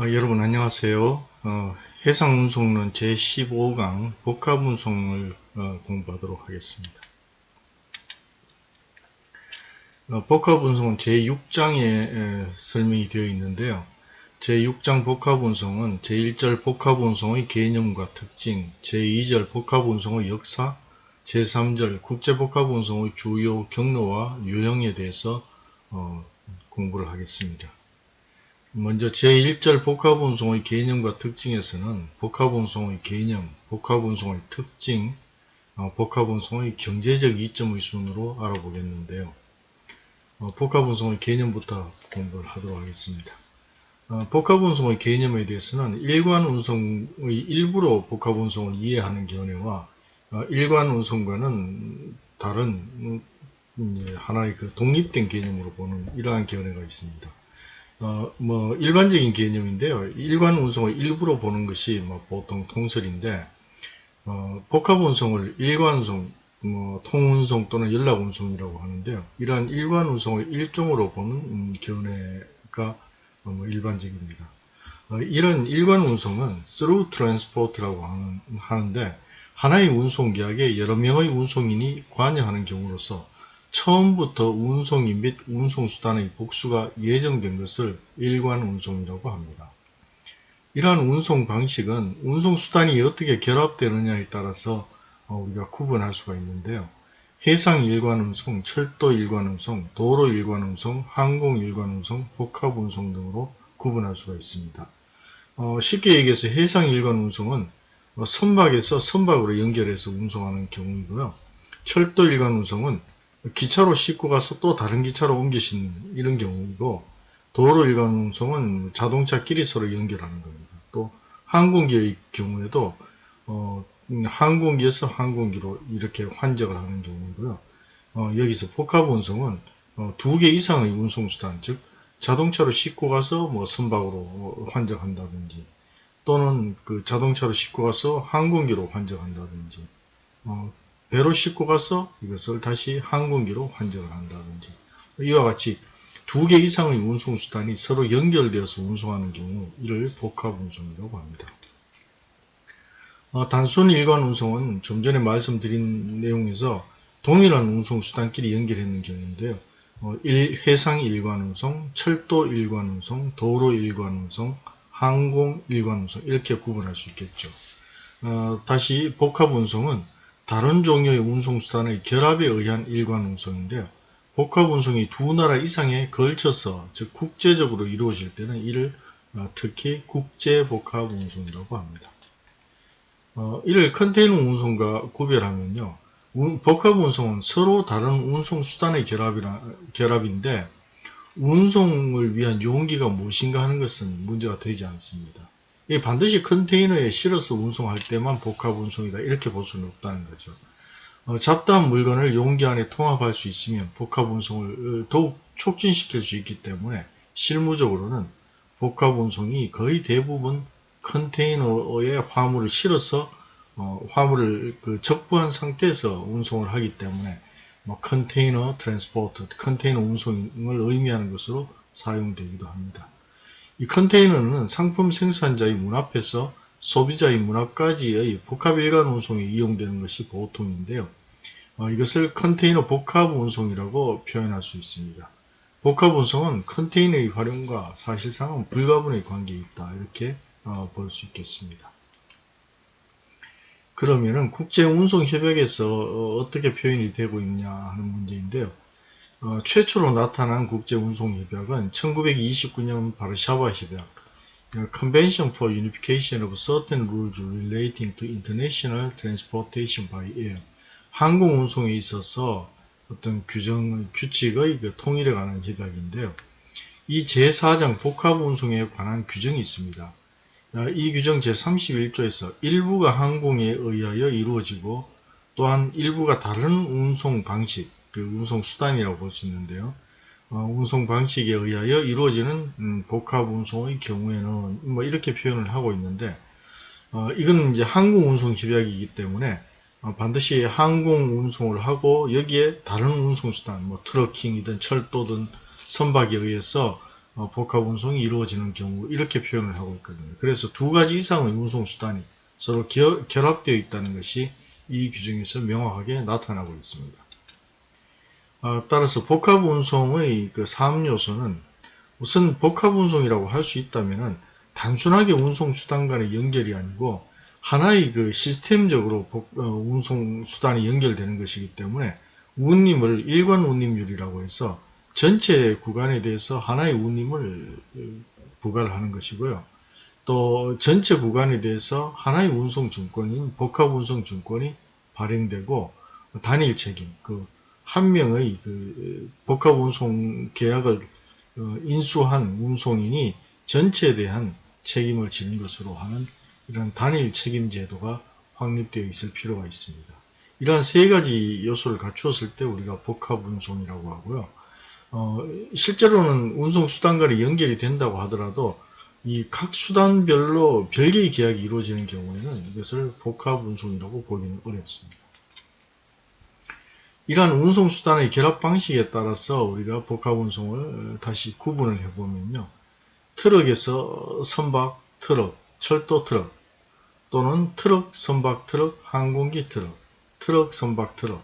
어, 여러분 안녕하세요. 어, 해상운송론 제15강 복합운송을 어, 공부하도록 하겠습니다. 어, 복합운송은 제6장에 설명이 되어 있는데요. 제6장 복합운송은 제1절 복합운송의 개념과 특징, 제2절 복합운송의 역사, 제3절 국제복합운송의 주요 경로와 유형에 대해서 어, 공부를 하겠습니다. 먼저 제1절 복합운송의 개념과 특징에서는 복합운송의 개념, 복합운송의 특징, 어, 복합운송의 경제적 이점의 순으로 알아보겠는데요. 어, 복합운송의 개념부터 공부를 하도록 하겠습니다. 어, 복합운송의 개념에 대해서는 일관운송의 일부로 복합운송을 이해하는 견해와 어, 일관운송과는 다른 음, 하나의 그 독립된 개념으로 보는 이러한 견해가 있습니다. 어, 뭐 일반적인 개념인데요. 일관 운송을 일부로 보는 것이 뭐 보통 통설인데 어, 복합 운송을 일관 운송, 뭐 통운송 또는 연락 운송이라고 하는데요. 이러한 일관 운송을 일종으로 보는 음, 견해가 어, 뭐 일반적입니다. 어, 이런 일관 운송은 through transport라고 하는, 하는데 하나의 운송계약에 여러 명의 운송인이 관여하는 경우로서 처음부터 운송인 및 운송수단의 복수가 예정된 것을 일관 운송이라고 합니다. 이러한 운송 방식은 운송수단이 어떻게 결합되느냐에 따라서 어, 우리가 구분할 수가 있는데요. 해상 일관운송, 철도 일관운송, 도로 일관운송, 항공 일관운송, 복합운송 등으로 구분할 수가 있습니다. 어, 쉽게 얘기해서 해상 일관운송은 어, 선박에서 선박으로 연결해서 운송하는 경우이고요. 철도 일관운송은 기차로 싣고 가서 또 다른 기차로 옮기신 이런 경우이고 도로 일관 운송은 자동차끼리 서로 연결하는 겁니다. 또 항공기의 경우에도 어, 항공기에서 항공기로 이렇게 환적을 하는 경우이고요. 어, 여기서 복합 운송은 어, 두개 이상의 운송수단, 즉 자동차로 싣고 가서 뭐 선박으로 환적한다든지 또는 그 자동차로 싣고 가서 항공기로 환적한다든지 어, 배로 싣고 가서 이것을 다시 항공기로 환전을 한다든지 이와 같이 두 개 이상의 운송수단이 서로 연결되어서 운송하는 경우 이를 복합운송이라고 합니다. 어, 단순 일관 운송은 좀 전에 말씀드린 내용에서 동일한 운송수단끼리 연결했는 경우인데요. 어, 일, 해상 일관 운송, 철도 일관 운송, 도로 일관 운송, 항공 일관 운송 이렇게 구분할 수 있겠죠. 어, 다시 복합 운송은 다른 종류의 운송수단의 결합에 의한 일관 운송인데요. 복합 운송이 두 나라 이상에 걸쳐서 즉 국제적으로 이루어질 때는 이를 어, 특히 국제 복합 운송이라고 합니다. 어, 이를 컨테이너 운송과 구별하면요. 복합 운송은 서로 다른 운송 수단의 결합이라, 결합인데 운송을 위한 용기가 무엇인가 하는 것은 문제가 되지 않습니다. 반드시 컨테이너에 실어서 운송할 때만 복합 운송이다 이렇게 볼 수는 없다는 거죠. 어, 잡다한 물건을 용기 안에 통합할 수 있으면 복합 운송을 어, 더욱 촉진시킬 수 있기 때문에 실무적으로는 복합 운송이 거의 대부분 컨테이너에 화물을 실어서 어, 화물을 그 적부한 상태에서 운송을 하기 때문에 뭐 container transport, 컨테이너 운송을 의미하는 것으로 사용되기도 합니다. 이 컨테이너는 상품 생산자의 문 앞에서 소비자의 문 앞까지의 복합 일관 운송에 이용되는 것이 보통인데요. 어, 이것을 컨테이너 복합 운송이라고 표현할 수 있습니다. 복합 운송은 컨테이너의 활용과 사실상은 불가분의 관계에 있다. 이렇게 어, 볼수 있겠습니다. 그러면은 국제운송협약에서 어, 어떻게 표현이 되고 있냐 하는 문제인데요. 어, 최초로 나타난 국제운송협약은 1929년 바르샤바 협약 Convention for Unification of Certain Rules Relating to International Transportation by Air 항공 운송에 있어서 어떤 규정, 규칙의 그 통일에 관한 협약인데요. 이 제4장 복합 운송에 관한 규정이 있습니다. 아, 이 규정 제31조에서 일부가 항공에 의하여 이루어지고 또한 일부가 다른 운송 방식, 그 운송 수단이라고 볼 수 있는데요. 어, 운송 방식에 의하여 이루어지는 음, 복합 운송의 경우에는 뭐 이렇게 표현을 하고 있는데 어, 이건 이제 항공 운송 협약이기 때문에 어, 반드시 항공 운송을 하고 여기에 다른 운송 수단 뭐 트러킹이든 철도든 선박에 의해서 어, 복합 운송이 이루어지는 경우 이렇게 표현을 하고 있거든요. 그래서 두 가지 이상의 운송 수단이 서로 겨, 결합되어 있다는 것이 이 규정에서 명확하게 나타나고 있습니다. 어, 따라서 복합 운송의 그 3요소는 우선 복합 운송이라고 할 수 있다면 단순하게 운송 수단 간의 연결이 아니고 하나의 그 시스템적으로 복, 어, 운송 수단이 연결되는 것이기 때문에 운임을 일관 운임률이라고 해서 전체 구간에 대해서 하나의 운임을 부과를 하는 것이고요. 또 전체 구간에 대해서 하나의 운송증권인 복합운송증권이 발행되고 단일 책임, 그 한 명의 그 복합 운송 계약을 어, 인수한 운송인이 전체에 대한 책임을 지는 것으로 하는 이런 단일 책임 제도가 확립되어 있을 필요가 있습니다. 이러한 세 가지 요소를 갖추었을 때 우리가 복합 운송이라고 하고요. 어, 실제로는 운송 수단 간에 연결이 된다고 하더라도 이 각 수단별로 별개의 계약이 이루어지는 경우에는 이것을 복합 운송이라고 보기는 어렵습니다. 이러한 운송수단의 결합 방식에 따라서 우리가 복합운송을 다시 구분을 해보면요. 트럭에서 선박 트럭, 철도 트럭 또는 트럭, 선박 트럭, 항공기 트럭, 트럭, 선박 트럭,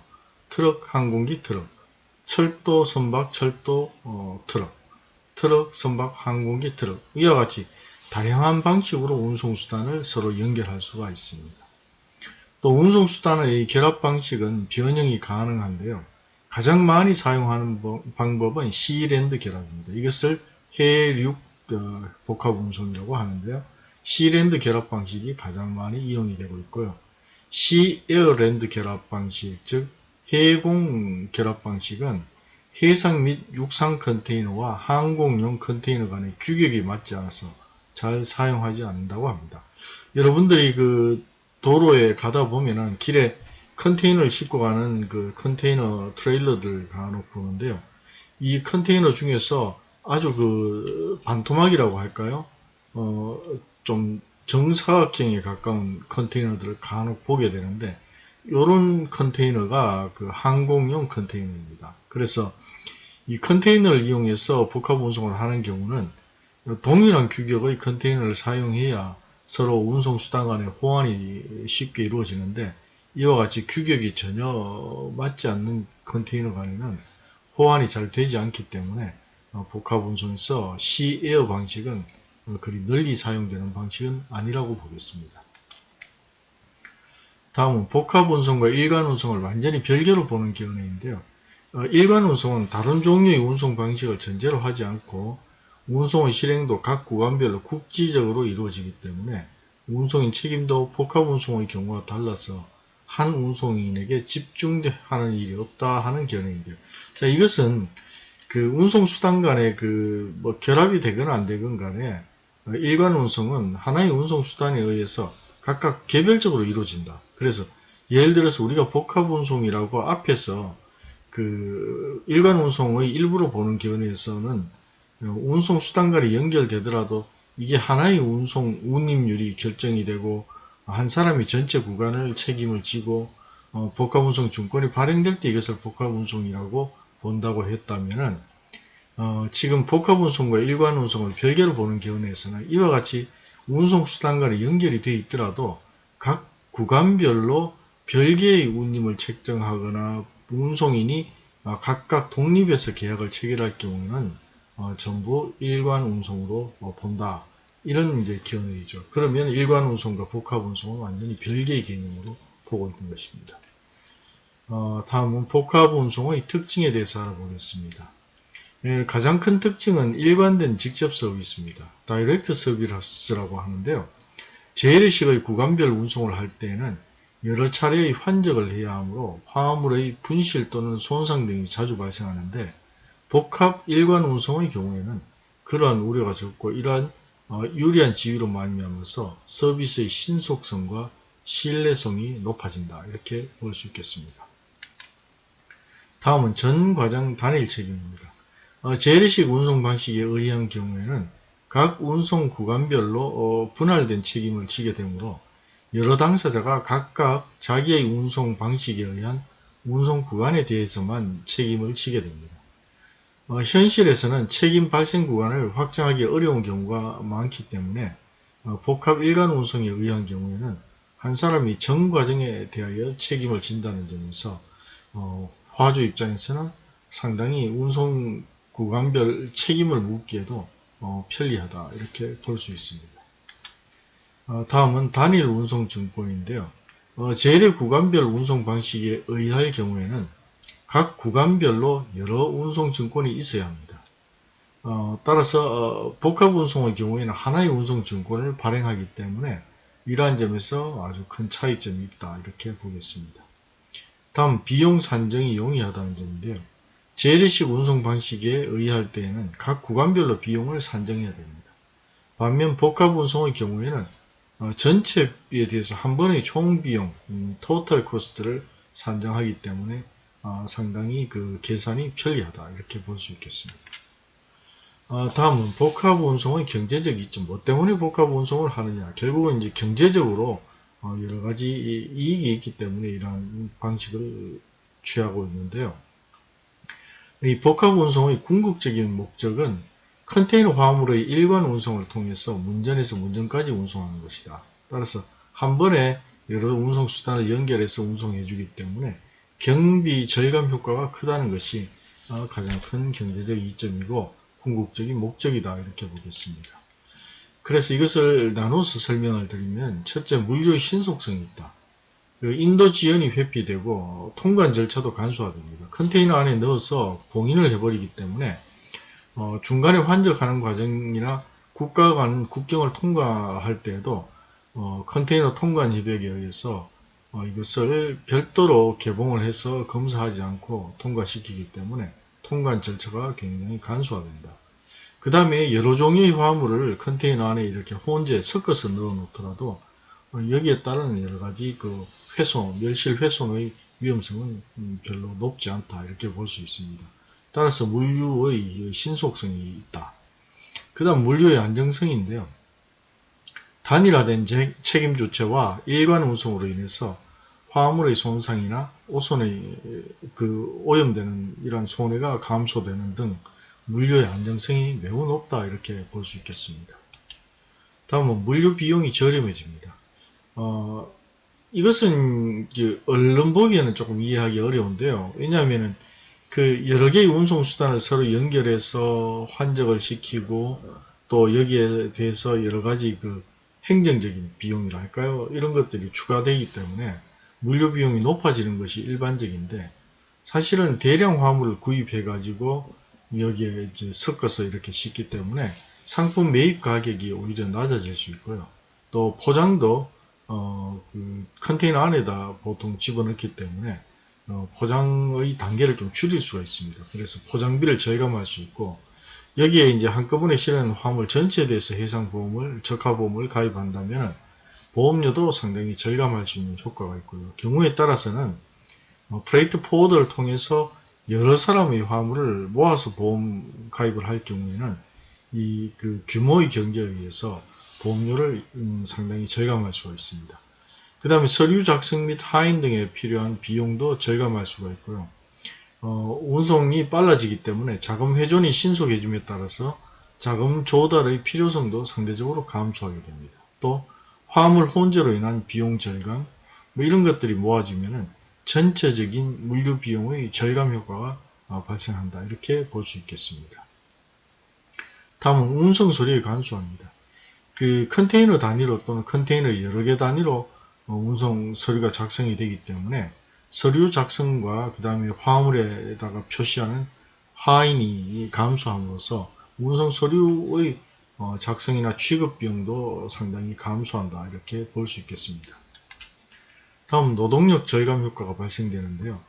트럭, 항공기 트럭 철도 선박 철도 어, 트럭, 트럭 선박 항공기 트럭 이와 같이 다양한 방식으로 운송수단을 서로 연결할 수가 있습니다. 또 운송수단의 결합 방식은 변형이 가능한데요. 가장 많이 사용하는 방법은 시랜드 결합입니다. 이것을 해륙 어, 복합 운송이라고 하는데요. 시랜드 결합 방식이 가장 많이 이용이 되고 있고요. 시에어랜드 결합 방식, 즉 해공 결합 방식은 해상 및 육상 컨테이너와 항공용 컨테이너 간의 규격이 맞지 않아서 잘 사용하지 않는다고 합니다. 여러분들이 그 도로에 가다 보면은 길에 컨테이너를 싣고 가는 그 컨테이너 트레일러들 간혹 보는데요. 이 컨테이너 중에서 아주 그 반토막이라고 할까요? 어, 좀 정사각형에 가까운 컨테이너들을 간혹 보게 되는데 이런 컨테이너가 그 항공용 컨테이너입니다. 그래서 이 컨테이너를 이용해서 복합 운송을 하는 경우는 동일한 규격의 컨테이너를 사용해야 서로 운송 수단 간의 호환이 쉽게 이루어지는데 이와 같이 규격이 전혀 맞지 않는 컨테이너 간에는 호환이 잘 되지 않기 때문에 어, 복합 운송에서 시에어 방식은 그리 널리 사용되는 방식은 아니라고 보겠습니다. 다음은 복합 운송과 일간 운송을 완전히 별개로 보는 견해인데요. 어, 일간 운송은 다른 종류의 운송 방식을 전제로 하지 않고 운송의 실행도 각 구간별로 국지적으로 이루어지기 때문에 운송인 책임도 복합 운송의 경우와 달라서 한 운송인에게 집중하는 일이 없다 하는 견해인데요. 자, 이것은 그 운송 수단 간에 그뭐 결합이 되거나 안 되건 간에 어, 일관 운송은 하나의 운송 수단에 의해서 각각 개별적으로 이루어진다. 그래서 예를 들어서 우리가 복합 운송이라고 앞에서 그 일반 운송의 일부로 보는 견해에서는 운송 수단 간에 연결되더라도 이게 하나의 운송 운임률이 결정이 되고 한 사람이 전체 구간을 책임을 지고 어, 복합운송 증권이 발행될 때 이것을 복합운송이라고 본다고 했다면은 어, 지금 복합운송과 일관운송을 별개로 보는 견해에서는 이와 같이 운송수단 간에 연결이 되어 있더라도 각 구간별로 별개의 운임을 책정하거나 운송인이 어, 각각 독립해서 계약을 체결할 경우는 어, 전부 일관 운송으로 어, 본다. 이런 이제 견해이죠. 그러면 일관 운송과 복합 운송은 완전히 별개의 개념으로 보고 있는 것입니다. 어, 다음은 복합 운송의 특징에 대해서 알아보겠습니다. 예, 가장 큰 특징은 일관된 직접 서비스입니다. 다이렉트 서비스라고 하는데요. 재래식의 구간별 운송을 할 때에는 여러 차례의 환적을 해야 하므로 화물의 분실 또는 손상 등이 자주 발생하는데 복합 일관 운송의 경우에는 그러한 우려가 적고 이러한 어, 유리한 지위로 말미암아서 서비스의 신속성과 신뢰성이 높아진다 이렇게 볼 수 있겠습니다. 다음은 전 과정 단일 책임입니다. 어, 재래식 운송 방식에 의한 경우에는 각 운송 구간별로 어, 분할된 책임을 지게 되므로 여러 당사자가 각각 자기의 운송 방식에 의한 운송 구간에 대해서만 책임을 지게 됩니다. 어, 현실에서는 책임 발생 구간을 확정하기 어려운 경우가 많기 때문에 어, 복합 일간 운송에 의한 경우에는 한 사람이 전 과정에 대하여 책임을 진다는 점에서 어, 화주 입장에서는 상당히 운송 구간별 책임을 묻기에도 어, 편리하다 이렇게 볼 수 있습니다. 어, 다음은 단일 운송 증권인데요. 어, 제일 구간별 운송 방식에 의할 경우에는 각 구간별로 여러 운송 증권이 있어야 합니다. 어, 따라서 어, 복합 운송의 경우에는 하나의 운송 증권을 발행하기 때문에 이러한 점에서 아주 큰 차이점이 있다 이렇게 보겠습니다. 다음 비용 산정이 용이하다는 점인데요. 재래식 운송 방식에 의할 때에는 각 구간별로 비용을 산정해야 됩니다. 반면 복합 운송의 경우에는 어, 전체비에 대해서 한 번의 총 비용, 음, 토탈 코스트를 산정하기 때문에 어, 상당히 그 계산이 편리하다 이렇게 볼 수 있겠습니다. 어, 다음은 복합 운송의 경제적 이점. 뭐 때문에 복합 운송을 하느냐? 결국은 이제 경제적으로 어, 여러 가지 이익이 있기 때문에 이러한 방식을 취하고 있는데요. 이 복합 운송의 궁극적인 목적은 컨테이너 화물의 일반 운송을 통해서 문전에서 문전까지 운송하는 것이다. 따라서 한 번에 여러 운송 수단을 연결해서 운송해 주기 때문에 경비 절감 효과가 크다는 것이 어, 가장 큰 경제적 이점이고 궁극적인 목적이다 이렇게 보겠습니다. 그래서 이것을 나눠서 설명을 드리면 첫째 물류의 신속성이 있다. 그 인도 지연이 회피되고 통관 절차도 간소화됩니다. 컨테이너 안에 넣어서 봉인을 해버리기 때문에 어, 중간에 환적하는 과정이나 국가 간 국경을 통과할 때에도 어, 컨테이너 통관 협약에 의해서 어, 이것을 별도로 개봉을 해서 검사하지 않고 통과시키기 때문에 통관 절차가 굉장히 간소화된다. 그 다음에 여러 종류의 화물을 컨테이너 안에 이렇게 혼재 섞어서 넣어 놓더라도 어, 여기에 따른 여러 가지 그 훼손, 멸실 훼손의 위험성은 음, 별로 높지 않다 이렇게 볼 수 있습니다. 따라서 물류의 신속성이 있다. 그 다음 물류의 안정성인데요. 단일화된 책임 주체와 일관 운송으로 인해서 화물의 손상이나 오손의 그 오염되는 이러한 손해가 감소되는 등 물류의 안정성이 매우 높다 이렇게 볼 수 있겠습니다. 다음은 물류 비용이 저렴해집니다. 어, 이것은 얼른 보기에는 조금 이해하기 어려운데요. 왜냐하면 그 여러 개의 운송 수단을 서로 연결해서 환적을 시키고 또 여기에 대해서 여러 가지 그 행정적인 비용이라 할까요? 이런 것들이 추가되기 때문에 물류 비용이 높아지는 것이 일반적인데 사실은 대량 화물을 구입해 가지고 여기에 이제 섞어서 이렇게 싣기 때문에 상품 매입 가격이 오히려 낮아질 수 있고요. 또 포장도 어, 그 컨테이너 안에다 보통 집어넣기 때문에 어, 포장의 단계를 좀 줄일 수가 있습니다. 그래서 포장비를 절감할 수 있고 여기에 이제 한꺼번에 실은 화물 전체에 대해서 해상보험을 적하보험을 가입한다면 보험료도 상당히 절감할 수 있는 효과가 있고요. 경우에 따라서는 어, freight forwarder를 통해서 여러 사람의 화물을 모아서 보험 가입을 할 경우에는 이 그 규모의 경제에 의해서 보험료를 음, 상당히 절감할 수가 있습니다. 그 다음에 서류 작성 및 하인 등에 필요한 비용도 절감할 수가 있고요. 어, 운송이 빨라지기 때문에 자금 회전이 신속해짐에 따라서 자금 조달의 필요성도 상대적으로 감소하게 됩니다. 또 화물 혼재로 인한 비용 절감 뭐 이런 것들이 모아지면 전체적인 물류 비용의 절감 효과가 어, 발생한다 이렇게 볼 수 있겠습니다. 다음은 운송 소리의 간소화입니다. 그 컨테이너 단위로 또는 컨테이너 여러 개 단위로 어, 운송 서류가 작성이 되기 때문에 서류 작성과 그 다음에 화물에다가 표시하는 하인이 감소함으로써 운송 서류의 어, 작성이나 취급 비용도 상당히 감소한다 이렇게 볼 수 있겠습니다. 다음 노동력 절감 효과가 발생되는데요.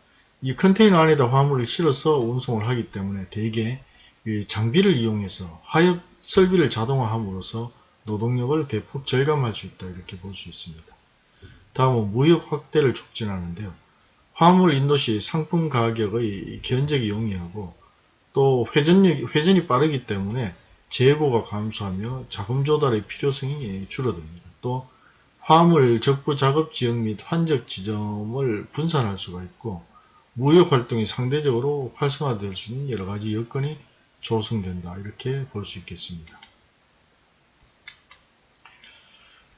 이 컨테이너 안에다 화물을 실어서 운송을 하기 때문에 대개 장비를 이용해서 화역 설비를 자동화함으로써 노동력을 대폭 절감할 수 있다 이렇게 볼 수 있습니다. 다음은 무역 확대를 촉진하는데요. 화물 인도 시 상품 가격의 견적이 용이하고 또 회전력, 회전이 빠르기 때문에 재고가 감소하며 자금 조달의 필요성이 줄어듭니다. 또 화물 적부 작업 지역 및 환적 지점을 분산할 수가 있고 무역 활동이 상대적으로 활성화될 수 있는 여러 가지 여건이 조성된다 이렇게 볼 수 있겠습니다.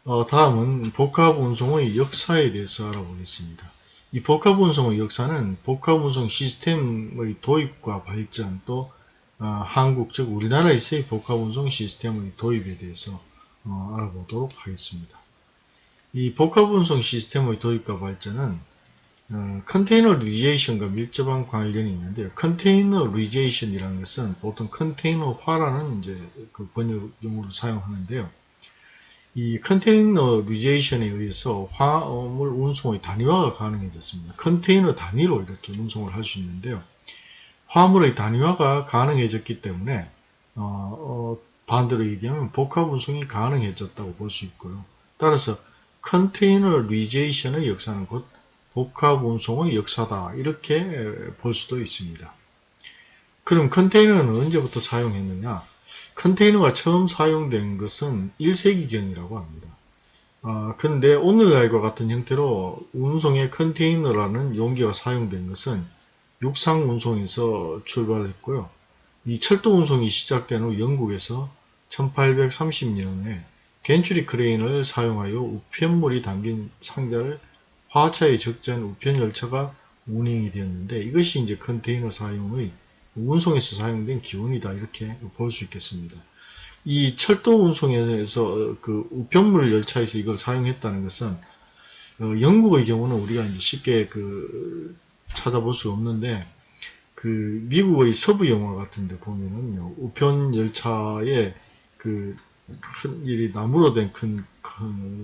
어, 다음은 복합 운송의 역사에 대해서 알아보겠습니다. 이 복합 운송의 역사는 복합 운송 시스템의 도입과 발전 또 어, 한국 즉 우리나라에서의 복합 운송 시스템의 도입에 대해서 어, 알아보도록 하겠습니다. 이 복합 운송 시스템의 도입과 발전은 어, containerization과 밀접한 관련이 있는데요. containerization이라는 것은 보통 컨테이너화라는 이제 그 번역 용어를 사용하는데요. 이 containerization에 의해서 화물 운송의 단위화가 가능해졌습니다. 컨테이너 단위로 이렇게 운송을 할 수 있는데요. 화물의 단위화가 가능해졌기 때문에 어, 어, 반대로 얘기하면 복합 운송이 가능해졌다고 볼 수 있고요. 따라서 containerization의 역사는 곧 복합 운송의 역사다 이렇게 볼 수도 있습니다. 그럼 컨테이너는 언제부터 사용했느냐? 컨테이너가 처음 사용된 것은 1세기경이라고 합니다. 아, 근데 오늘날과 같은 형태로 운송의 컨테이너라는 용기가 사용된 것은 육상 운송에서 출발했고요. 이 철도 운송이 시작된 후 영국에서 1830년에 겐츄리 크레인을 사용하여 우편물이 담긴 상자를 화차에 적재한 우편 열차가 운행이 되었는데 이것이 이제 컨테이너 사용의 운송에서 사용된 기원이다 이렇게 볼 수 있겠습니다. 이 철도 운송에서 그 우편물 열차에서 이걸 사용했다는 것은 어, 영국의 경우는 우리가 이제 쉽게 그 찾아볼 수 없는데 그 미국의 서부 영화 같은데 보면은요 우편 열차에 그 큰 일이 나무로 된 큰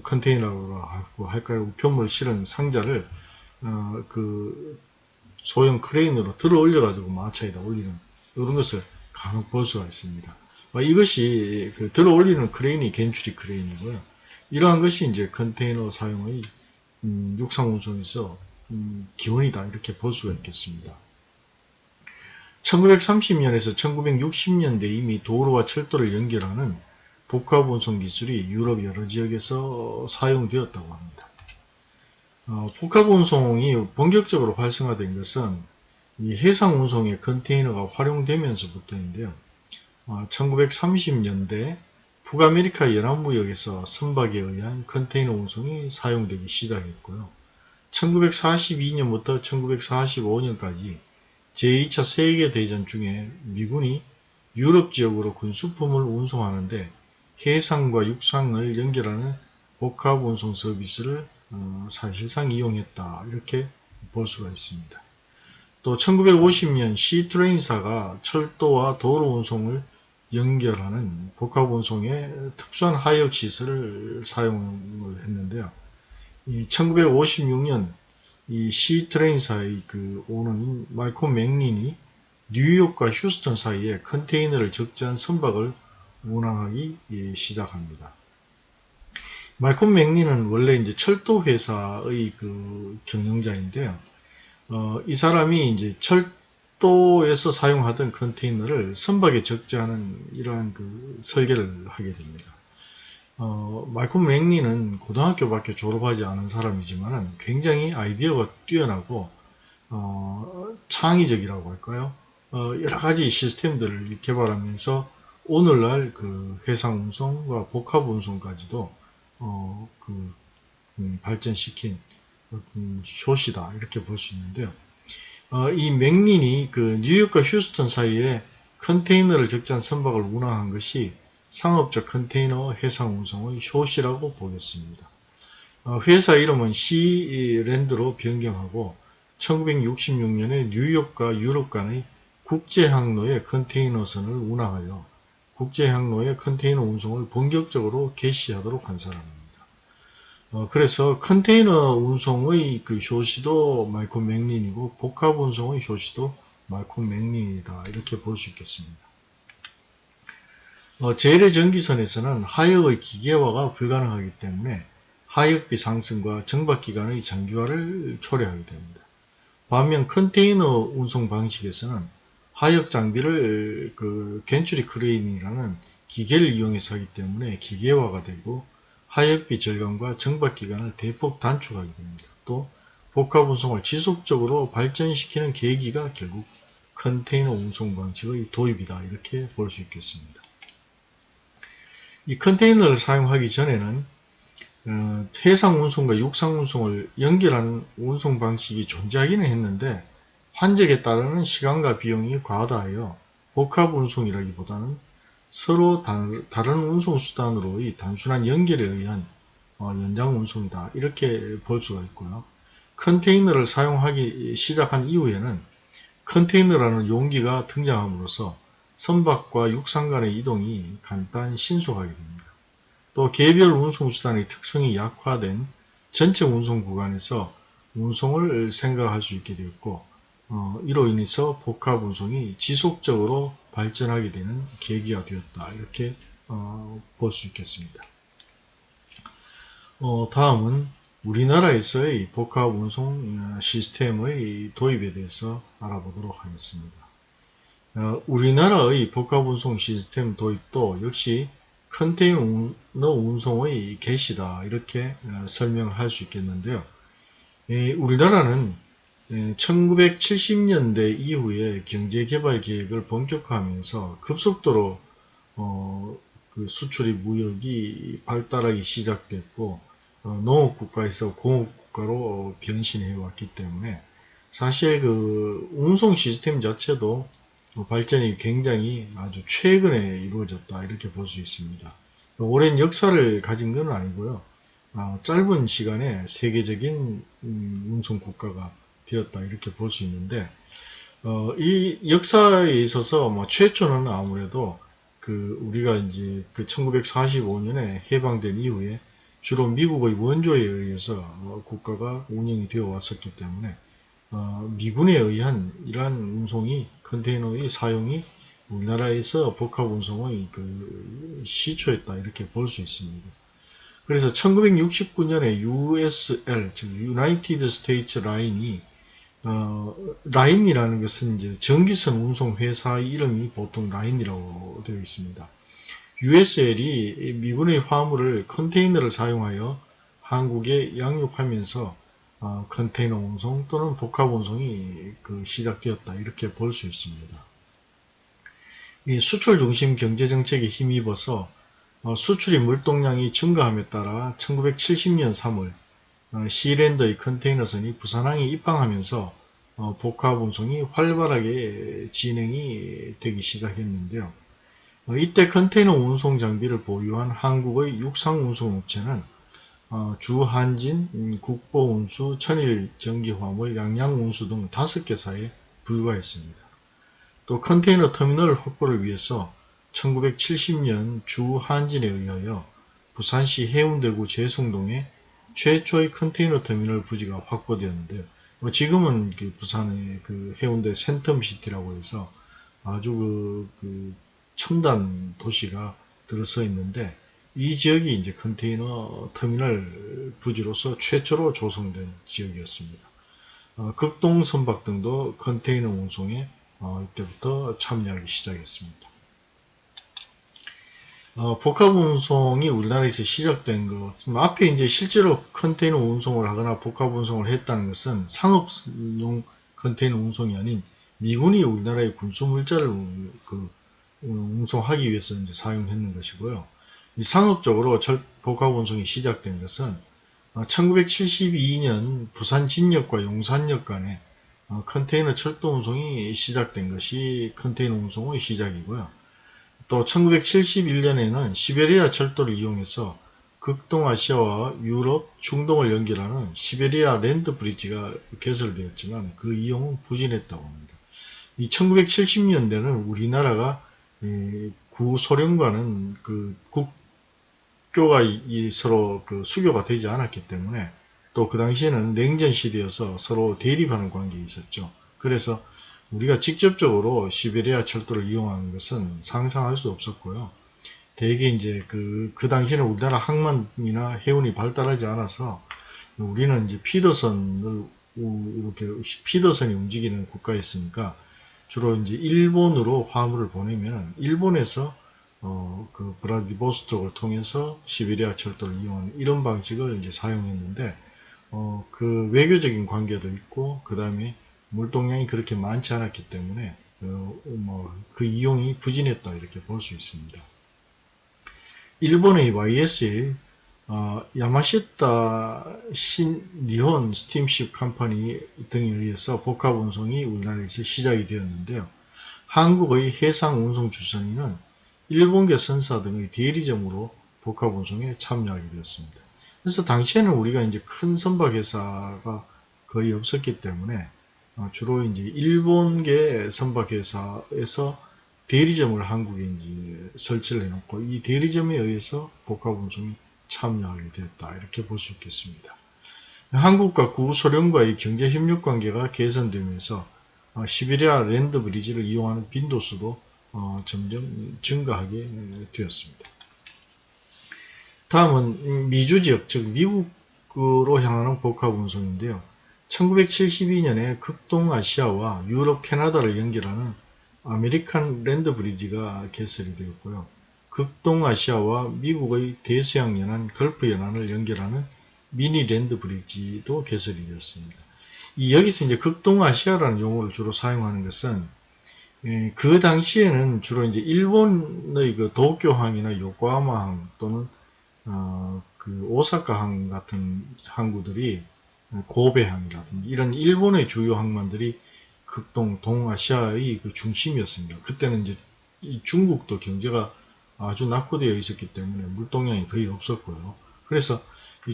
컨테이너라고 할까요 우편물 실은 상자를 어, 그 소형 크레인으로 들어 올려가지고 마차에다 올리는 이런 것을 간혹 볼 수가 있습니다. 이것이 그 들어 올리는 크레인이 gantry 크레인이고요. 이러한 것이 이제 컨테이너 사용의 음, 육상 운송에서 음, 기원이다 이렇게 볼 수가 있겠습니다. 1930년에서 1960년대 이미 도로와 철도를 연결하는 복합 운송 기술이 유럽 여러 지역에서 사용되었다고 합니다. 어, 복합 운송이 본격적으로 활성화된 것은 이 해상 운송의 컨테이너가 활용되면서부터인데요. 어, 1930년대 북아메리카 연안무역에서 선박에 의한 컨테이너 운송이 사용되기 시작했고요. 1942년부터 1945년까지 제2차 세계대전 중에 미군이 유럽 지역으로 군수품을 운송하는데 해상과 육상을 연결하는 복합 운송 서비스를 어, 사실상 이용했다 이렇게 볼 수가 있습니다. 또 1950년 시트레인사가 철도와 도로 운송을 연결하는 복합 운송의 특수한 하역 시설을 사용을 했는데요. 이 1956년 이 시트레인사의 그 오너인 말콤 맥린이 뉴욕과 휴스턴 사이에 컨테이너를 적재한 선박을 운항하기 시작합니다. 말콤 맥리는 원래 이제 철도 회사의 그 경영자인데요. 어, 이 사람이 이제 철도에서 사용하던 컨테이너를 선박에 적재하는 이러한 그 설계를 하게 됩니다. 어, 말콤 맥리는 고등학교밖에 졸업하지 않은 사람이지만 굉장히 아이디어가 뛰어나고 어, 창의적이라고 할까요? 어, 여러 가지 시스템들을 개발하면서 오늘날 그 해상 운송과 복합 운송까지도 어, 그, 음, 발전시킨 음, 쇼시다 이렇게 볼 수 있는데요. 어, 이 맥린이 그 뉴욕과 휴스턴 사이에 컨테이너를 적재한 선박을 운항한 것이 상업적 컨테이너 해상 운송의 쇼시라고 보겠습니다. 어, 회사 이름은 시랜드로 변경하고 1966년에 뉴욕과 유럽 간의 국제 항로에 컨테이너선을 운항하여 국제항로의 컨테이너 운송을 본격적으로 개시하도록 한 사람입니다. 어, 그래서 컨테이너 운송의 그 효시도 말콤 맥린이고 복합 운송의 효시도 말콤 맥린이다 이렇게 볼 수 있겠습니다. 어, 재래의 정기선에서는 하역의 기계화가 불가능하기 때문에 하역비 상승과 정박기간의 장기화를 초래하게 됩니다. 반면 컨테이너 운송 방식에서는 하역 장비를 그 gantry 크레인이라는 기계를 이용해서 하기 때문에 기계화가 되고 하역비 절감과 정박 기간을 대폭 단축하게 됩니다. 또 복합 운송을 지속적으로 발전시키는 계기가 결국 컨테이너 운송 방식의 도입이다. 이렇게 볼 수 있겠습니다. 이 컨테이너를 사용하기 전에는 어, 해상 운송과 육상 운송을 연결하는 운송 방식이 존재하기는 했는데 환적에 따르는 시간과 비용이 과다하여 복합 운송이라기보다는 서로 다른 운송수단으로의 단순한 연결에 의한 어, 연장 운송이다. 이렇게 볼 수가 있고요. 컨테이너를 사용하기 시작한 이후에는 컨테이너라는 용기가 등장함으로써 선박과 육상 간의 이동이 간단 신속하게 됩니다. 또 개별 운송수단의 특성이 약화된 전체 운송 구간에서 운송을 생각할 수 있게 되었고 어, 이로 인해서 복합 운송이 지속적으로 발전하게 되는 계기가 되었다. 이렇게 어, 볼 수 있겠습니다. 어, 다음은 우리나라에서의 복합 운송 시스템의 도입에 대해서 알아보도록 하겠습니다. 어, 우리나라의 복합 운송 시스템 도입도 역시 컨테이너 운송의 개시다 이렇게 어, 설명할 수 있겠는데요. 우리나라는 1970년대 이후에 경제개발 계획을 본격화하면서 급속도로 어, 그 수출입 무역이 발달하기 시작됐고 어, 농업국가에서 공업국가로 변신해 왔기 때문에 사실 그 운송 시스템 자체도 발전이 굉장히 아주 최근에 이루어졌다 이렇게 볼 수 있습니다. 오랜 역사를 가진 건 아니고요. 아, 짧은 시간에 세계적인 음, 운송 국가가 되었다 이렇게 볼 수 있는데 어, 이 역사에 있어서 뭐 최초는 아무래도 그 우리가 이제 그 1945년에 해방된 이후에 주로 미국의 원조에 의해서 어, 국가가 운영이 되어 왔었기 때문에 어, 미군에 의한 이러한 운송이 컨테이너의 사용이 우리나라에서 복합 운송의 그 시초였다 이렇게 볼 수 있습니다. 그래서 1969년에 USL 즉 United States Line이 어, 라인이라는 것은 이제 전기선 운송 회사의 이름이 보통 라인이라고 되어 있습니다. USL이 미군의 화물을 컨테이너를 사용하여 한국에 양육하면서 어, 컨테이너 운송 또는 복합 운송이 그 시작되었다 이렇게 볼 수 있습니다. 이 수출 중심 경제 정책에 힘입어서 어, 수출입 물동량이 증가함에 따라 1970년 3월 어, 시랜더의 컨테이너선이 부산항에 입항하면서 어, 복합 운송이 활발하게 진행이 되기 시작했는데요. 어, 이때 컨테이너 운송 장비를 보유한 한국의 육상 운송 업체는 주한진, 음, 국보운수, 천일전기화물, 양양운수 등 다섯 개사에 불과했습니다. 또 컨테이너 터미널 확보를 위해서 1970년 주한진에 의하여 부산시 해운대구 제성동에 최초의 컨테이너 터미널 부지가 확보되었는데요. 뭐 지금은 그 부산의 그 해운대 센텀시티라고 해서 아주 그, 그 첨단 도시가 들어서 있는데 이 지역이 이제 컨테이너 터미널 부지로서 최초로 조성된 지역이었습니다. 어, 극동 선박 등도 컨테이너 운송에 어, 이때부터 참여하기 시작했습니다. 어, 복합 운송이 우리나라에서 시작된 것, 앞에 이제 실제로 컨테이너 운송을 하거나 복합 운송을 했다는 것은 상업용 컨테이너 운송이 아닌 미군이 우리나라의 군수 물자를 그 운송하기 위해서 이제 사용했는 것이고요. 이 상업적으로 복합 운송이 시작된 것은 1972년 어, 부산 진역과 용산역 간에 어, 컨테이너 철도 운송이 시작된 것이 컨테이너 운송의 시작이고요. 또 1971년에는 시베리아 철도를 이용해서 극동아시아와 유럽, 중동을 연결하는 시베리아 랜드 브리지가 개설되었지만 그 이용은 부진했다고 합니다. 이 1970년대는 우리나라가 구소련과는 그 국교가 서로 그 수교가 되지 않았기 때문에 또 그 당시에는 냉전 시대여서 서로 대립하는 관계에 있었죠. 그래서 우리가 직접적으로 시베리아 철도를 이용하는 것은 상상할 수 없었고요. 대개 이제 그, 그 당시에는 우리나라 항만이나 해운이 발달하지 않아서 우리는 이제 피더선을 이렇게 피더선이 움직이는 국가였으니까 주로 이제 일본으로 화물을 보내면 일본에서 어, 그 브라디보스톡을 통해서 시베리아 철도를 이용하는 이런 방식을 이제 사용했는데 어, 그 외교적인 관계도 있고 그 다음에 물동량이 그렇게 많지 않았기 때문에 어, 뭐 그 이용이 부진했다 이렇게 볼 수 있습니다. 일본의 YSL 어, 야마시타 신 니혼 스팀십 컴퍼니 등에 의해서 복합 운송이 우리나라에서 시작이 되었는데요. 한국의 해상 운송 주선인은 일본계 선사 등의 대리점으로 복합 운송에 참여하게 되었습니다. 그래서 당시에는 우리가 이제 큰 선박 회사가 거의 없었기 때문에 어, 주로 이제 일본계 선박 회사에서 대리점을 한국에 이제 설치를 해놓고 이 대리점에 의해서 복합 운송이 참여하게 되었다 이렇게 볼 수 있겠습니다. 한국과 구소련과의 경제 협력 관계가 개선되면서 어, 시베리아 랜드 브리지를 이용하는 빈도수도 어, 점점 증가하게 되었습니다. 다음은 미주 지역 즉 미국으로 향하는 복합 운송인데요. 1972년에 극동아시아와 유럽 캐나다를 연결하는 American Land Bridge가 개설이 되었고요. 극동아시아와 미국의 대서양 연안, 걸프 연안을 연결하는 Mini Land Bridge도 개설이 되었습니다. 이 여기서 이제 극동아시아라는 용어를 주로 사용하는 것은 예, 그 당시에는 주로 이제 일본의 그 도쿄항이나 요코하마항 또는 어, 그 오사카항 같은 항구들이 고베항이라든지 이런 일본의 주요 항만들이 극동 동아시아의 그 중심이었습니다. 그때는 이제 중국도 경제가 아주 낙후되어 있었기 때문에 물동량이 거의 없었고요. 그래서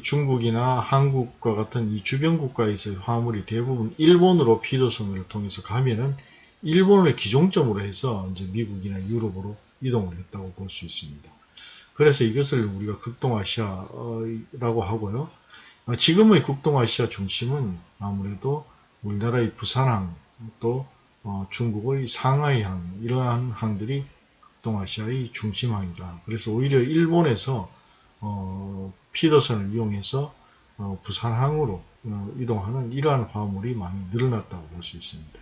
중국이나 한국과 같은 이 주변 국가에서 화물이 대부분 일본으로 피도선을 통해서 가면은 일본을 기종점으로 해서 이제 미국이나 유럽으로 이동을 했다고 볼 수 있습니다. 그래서 이것을 우리가 극동아시아라고 하고요. 지금의 극동아시아 중심은 아무래도 우리나라의 부산항 또 어, 중국의 상하이항 이러한 항들이 동아시아의 중심항이다. 그래서 오히려 일본에서 어, 피더선을 이용해서 어, 부산항으로 어, 이동하는 이러한 화물이 많이 늘어났다고 볼 수 있습니다.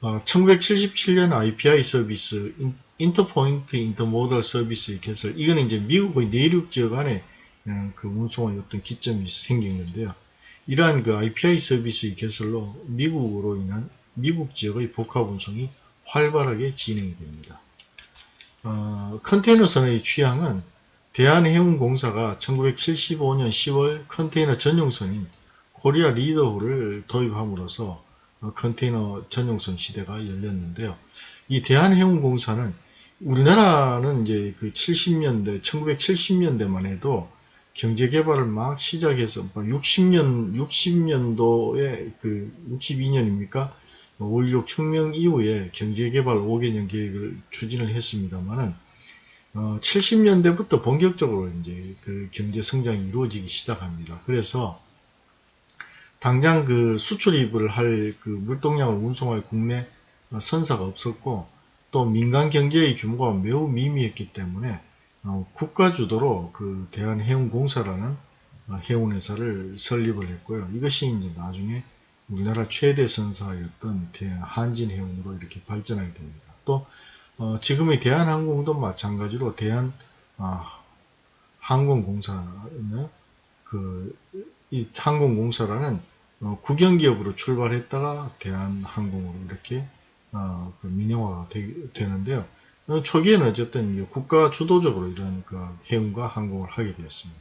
1977년 IPI 서비스 인터포인트 인터모달 서비스의 개설 이거는 이제 미국의 내륙 지역 안에 어, 그 운송의 어떤 기점이 생겼는데요. 이러한 그 IPI 서비스의 개설로 미국으로 인한 미국 지역의 복합 운송이 활발하게 진행이 됩니다. 어, 컨테이너선의 취향은 대한해운공사가 1975년 10월 컨테이너 전용선인 코리아 리더호를 도입함으로써 어, 컨테이너 전용선 시대가 열렸는데요. 이 대한해운공사는 우리나라는 이제 그 70년대, 1970년대만 해도 경제 개발을 막 시작해서 60년, 60년도에 그 62년입니까? 오일륙 혁명 이후에 경제개발 5개년 계획을 추진을 했습니다만은 어, 70년대부터 본격적으로 이제 그 경제 성장이 이루어지기 시작합니다. 그래서 당장 그 수출입을 할 그 물동량을 운송할 국내 선사가 없었고 또 민간 경제의 규모가 매우 미미했기 때문에 어, 국가 주도로 그 대한해운공사라는 어, 해운회사를 설립을 했고요. 이것이 이제 나중에 우리나라 최대 선사였던 한진해운으로 이렇게 발전하게 됩니다. 또 어, 지금의 대한항공도 마찬가지로 대한 어, 항공공사는 그 이 항공공사라는 어, 국영기업으로 출발했다가 대한항공으로 이렇게 어, 그 민영화가 되, 는데요 어, 초기에는 어쨌든 국가 주도적으로 이런 그 해운과 항공을 하게 되었습니다.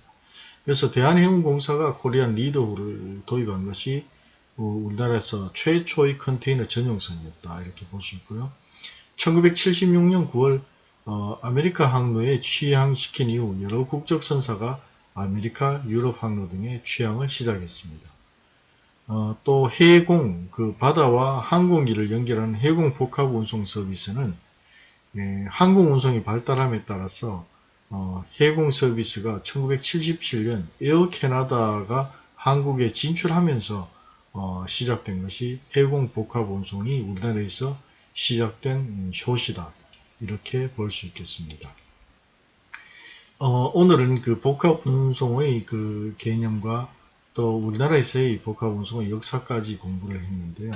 그래서 대한해운공사가 코리안 리더후를 도입한 것이 우리나라에서 최초의 컨테이너 전용선이었다 이렇게 볼 수 있고요. 1976년 9월 어, 아메리카 항로에 취항시킨 이후 여러 국적 선사가 아메리카, 유럽 항로 등에 취항을 시작했습니다. 어, 또 해공, 그 바다와 항공기를 연결하는 해공 복합 운송 서비스는 예, 항공 운송이 발달함에 따라서 어, 해공 서비스가 1977년 에어 캐나다가 한국에 진출하면서 어, 시작된 것이 해공 복합 운송이 우리나라에서 시작된 효시다. 이렇게 볼 수 있겠습니다. 어, 오늘은 그 복합 운송의 그 개념과 또 우리나라에서의 복합 운송의 역사까지 공부를 했는데요.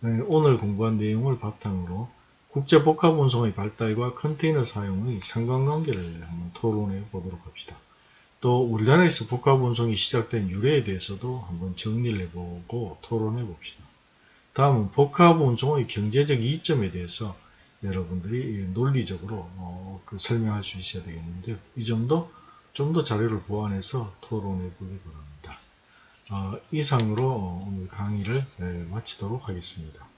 네, 오늘 공부한 내용을 바탕으로 국제 복합 운송의 발달과 컨테이너 사용의 상관관계를 한번 토론해 보도록 합시다. 또 우리나라에서 복합 운송이 시작된 유래에 대해서도 한번 정리를 해보고 토론해 봅시다. 다음은 복합 운송의 경제적 이점에 대해서 여러분들이 논리적으로 어, 그 설명할 수 있어야 되겠는데요. 이 점도 좀 더 자료를 보완해서 토론해 보기 바랍니다. 어, 이상으로 오늘 강의를 예, 마치도록 하겠습니다.